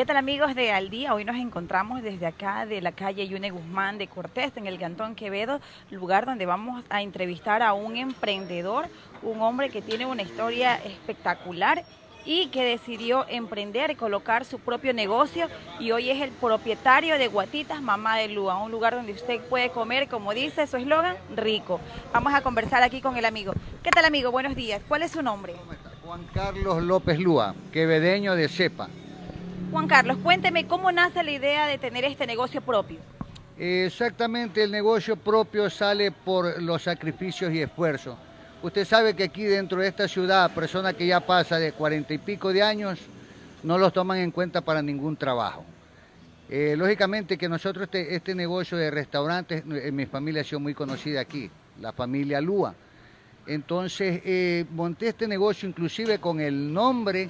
¿Qué tal amigos de Al Día? Hoy nos encontramos desde acá de la calle Yune Guzmán de Cortés, en el Cantón Quevedo, lugar donde vamos a entrevistar a un emprendedor, un hombre que tiene una historia espectacular y que decidió emprender y colocar su propio negocio y hoy es el propietario de Guatitas Mamá de Lua, un lugar donde usted puede comer, como dice su eslogan, rico. Vamos a conversar aquí con el amigo. ¿Qué tal amigo? Buenos días. ¿Cuál es su nombre? Juan Carlos López Lúa, quevedeño de Cepa. Juan Carlos, cuénteme cómo nace la idea de tener este negocio propio. Exactamente, el negocio propio sale por los sacrificios y esfuerzos. Usted sabe que aquí dentro de esta ciudad, personas que ya pasa de cuarenta y pico de años, no los toman en cuenta para ningún trabajo. Eh, lógicamente que nosotros este, este, negocio de restaurantes, en eh, mi familia ha sido muy conocida aquí, la familia Lúa. Entonces eh, monté este negocio inclusive con el nombre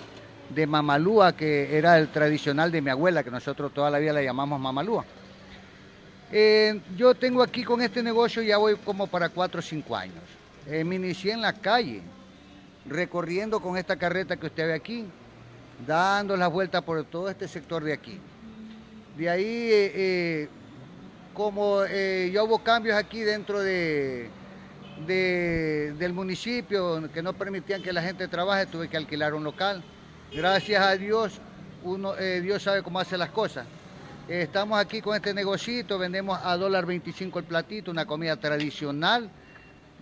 de Mamalúa, que era el tradicional de mi abuela, que nosotros toda la vida la llamamos Mamalúa. Eh, yo tengo aquí con este negocio, ya voy como para cuatro o cinco años. Eh, me inicié en la calle, recorriendo con esta carreta que usted ve aquí, dando las vueltas por todo este sector de aquí. De ahí, eh, como yo hubo cambios aquí dentro de, del municipio que no permitían que la gente trabaje, tuve que alquilar un local gracias a Dios, eh, Dios sabe cómo hace las cosas. Eh, estamos aquí con este negocito, vendemos a dólar 25 el platito, una comida tradicional,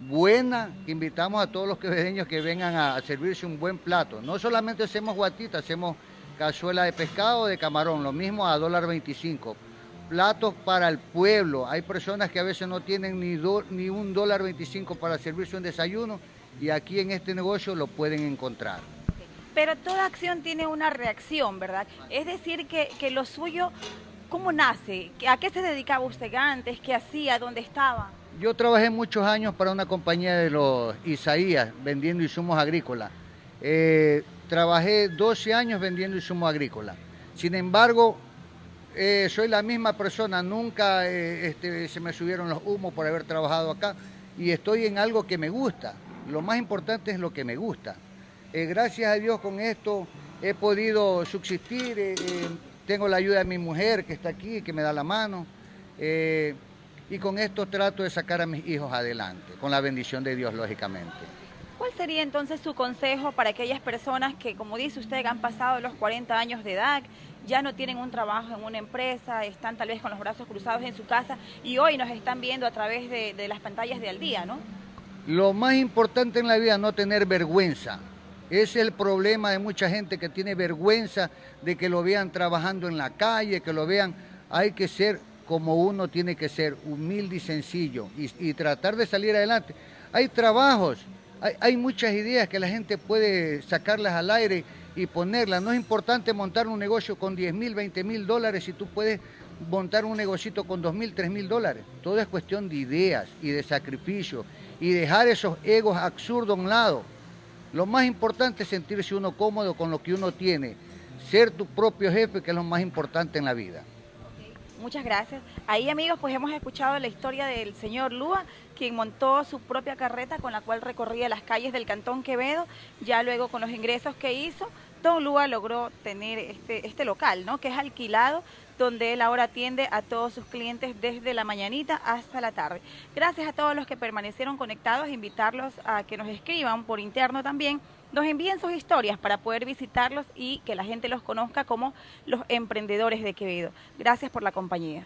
buena, que invitamos a todos los quevedeños que vengan a, servirse un buen plato. No solamente hacemos guatita, hacemos cazuela de pescado o de camarón, lo mismo a dólar 25. Platos para el pueblo. Hay personas que a veces no tienen ni un dólar 25 para servirse un desayuno y aquí en este negocio lo pueden encontrar. Pero toda acción tiene una reacción, ¿verdad? Es decir, que, lo suyo, ¿cómo nace? ¿A qué se dedicaba usted antes? ¿Qué hacía? ¿Dónde estaba? Yo trabajé muchos años para una compañía de los Isaías, vendiendo insumos agrícolas. Eh, trabajé 12 años vendiendo insumos agrícolas. Sin embargo, eh, soy la misma persona, nunca eh, este, se me subieron los humos por haber trabajado acá y estoy en algo que me gusta. Lo más importante es lo que me gusta. Eh, gracias a Dios con esto he podido subsistir, eh, eh, tengo la ayuda de mi mujer que está aquí, que me da la mano, y con esto trato de sacar a mis hijos adelante, con la bendición de Dios, lógicamente. ¿Cuál sería entonces su consejo para aquellas personas que, como dice usted, han pasado los 40 años de edad, ya no tienen un trabajo en una empresa, están tal vez con los brazos cruzados en su casa y hoy nos están viendo a través de, de las pantallas de Al Día, ¿no? Lo más importante en la vida es no tener vergüenza, es el problema de mucha gente que tiene vergüenza de que lo vean trabajando en la calle, que lo vean. Hay que ser como uno tiene que ser, humilde y sencillo, y, tratar de salir adelante. Hay trabajos, hay, muchas ideas que la gente puede sacarlas al aire y ponerlas. No es importante montar un negocio con 10 mil, 20 mil dólares si tú puedes montar un negocito con 2 mil, 3 mil dólares. Todo es cuestión de ideas y de sacrificio y dejar esos egos absurdos a un lado. Lo más importante es sentirse uno cómodo con lo que uno tiene, ser tu propio jefe, que es lo más importante en la vida. Muchas gracias. Ahí amigos, pues hemos escuchado la historia del señor Lúa, quien montó su propia carreta con la cual recorría las calles del Cantón Quevedo, ya luego con los ingresos que hizo, Don logró tener este, este local, ¿no? que es alquilado, donde él ahora atiende a todos sus clientes desde la mañanita hasta la tarde. Gracias a todos los que permanecieron conectados, invitarlos a que nos escriban por interno también, nos envíen sus historias para poder visitarlos y que la gente los conozca como los emprendedores de Quevedo. Gracias por la compañía.